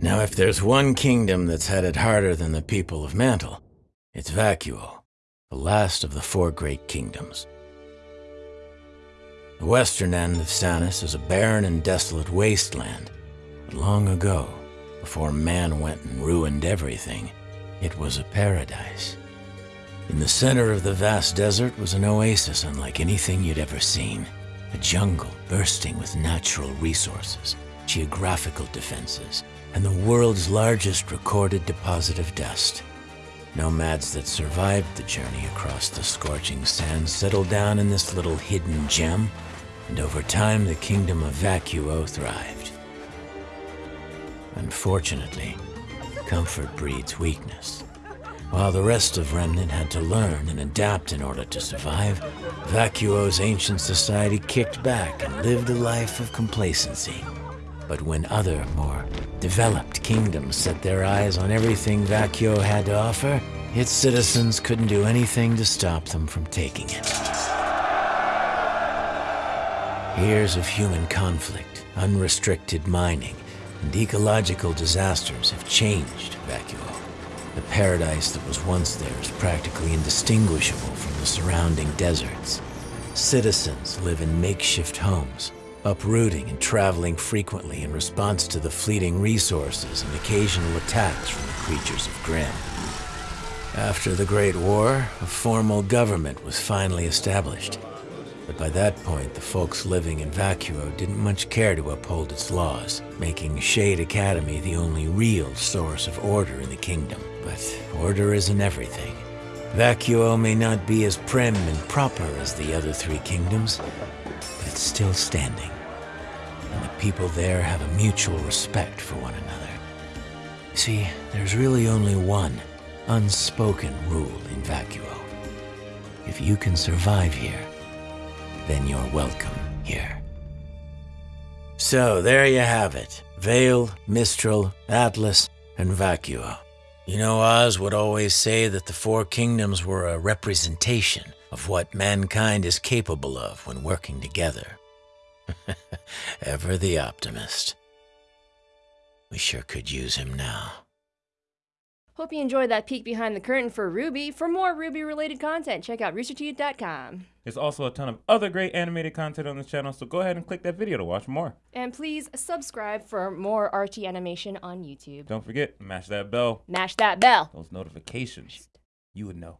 Now, if there's one kingdom that's had it harder than the people of Mantle, it's Vacuo, the last of the four great kingdoms. The western end of Sanus is a barren and desolate wasteland. But long ago, before man went and ruined everything, it was a paradise. In the center of the vast desert was an oasis unlike anything you'd ever seen. A jungle bursting with natural resources, geographical defenses, and the world's largest recorded deposit of dust. Nomads that survived the journey across the scorching sands settled down in this little hidden gem, and over time the kingdom of Vacuo thrived. Unfortunately, comfort breeds weakness. While the rest of Remnant had to learn and adapt in order to survive, Vacuo's ancient society kicked back and lived a life of complacency. But when other, more developed kingdoms set their eyes on everything Vacuo had to offer, its citizens couldn't do anything to stop them from taking it. Years of human conflict, unrestricted mining, and ecological disasters have changed Vacuo. The paradise that was once there is practically indistinguishable from the surrounding deserts. Citizens live in makeshift homes, uprooting and traveling frequently in response to the fleeting resources and occasional attacks from the creatures of Grimm. After the Great War, a formal government was finally established. But by that point, the folks living in Vacuo didn't much care to uphold its laws, making Shade Academy the only real source of order in the kingdom. But order isn't everything. Vacuo may not be as prim and proper as the other three kingdoms, but it's still standing. People there have a mutual respect for one another. See, there's really only one unspoken rule in Vacuo. If you can survive here, then you're welcome here. So there you have it. Vale, Mistral, Atlas, and Vacuo. You know, Oz would always say that the Four Kingdoms were a representation of what mankind is capable of when working together. Ever the optimist. We sure could use him now. Hope you enjoyed that peek behind the curtain for RWBY. For more RWBY-related content, check out roosterteeth.com. There's also a ton of other great animated content on this channel, so go ahead and click that video to watch more. And please subscribe for more RT animation on YouTube. Don't forget, mash that bell, Mash that bell. those notifications. You would know.